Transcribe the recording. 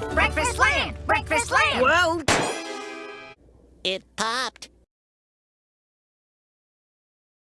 Breakfast land! Breakfast land! Whoa! It popped.